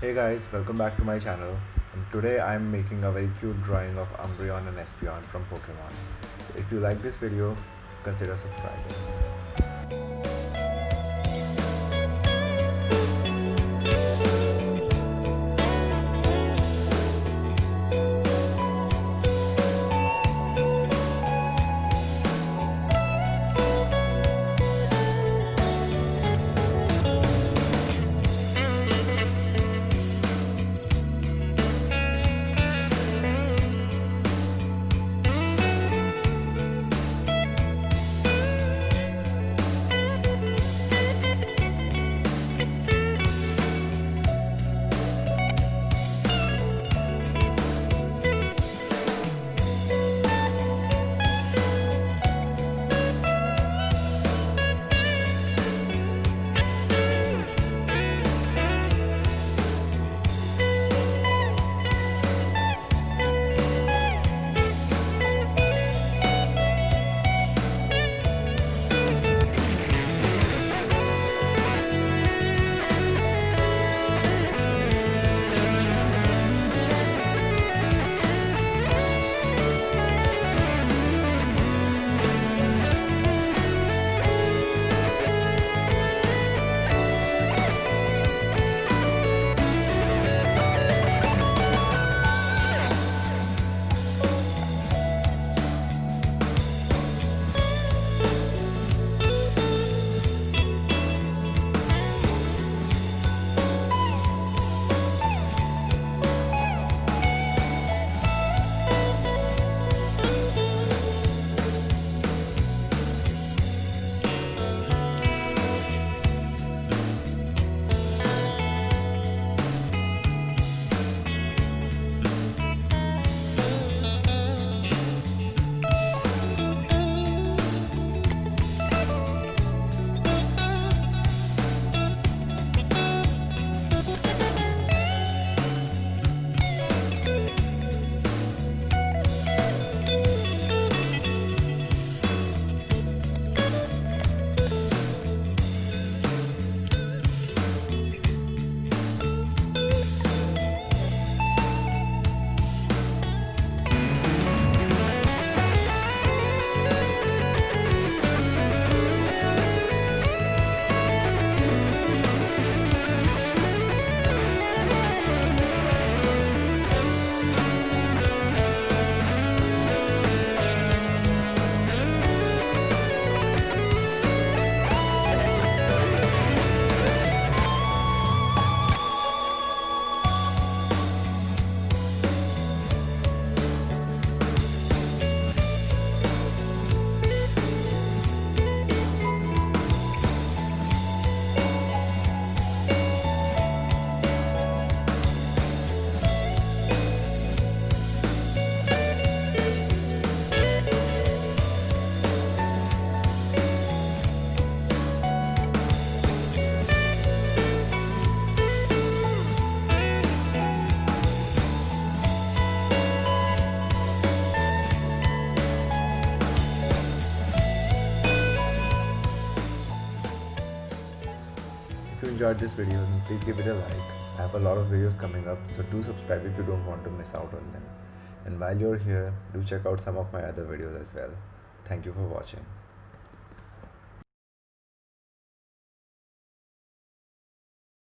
Hey guys, welcome back to my channel and today I am making a very cute drawing of Umbreon and Espeon from Pokemon. So if you like this video, consider subscribing. Enjoyed this video then please give it a like. I have a lot of videos coming up so do subscribe if you don't want to miss out on them. And while you're here, do check out some of my other videos as well. Thank you for watching.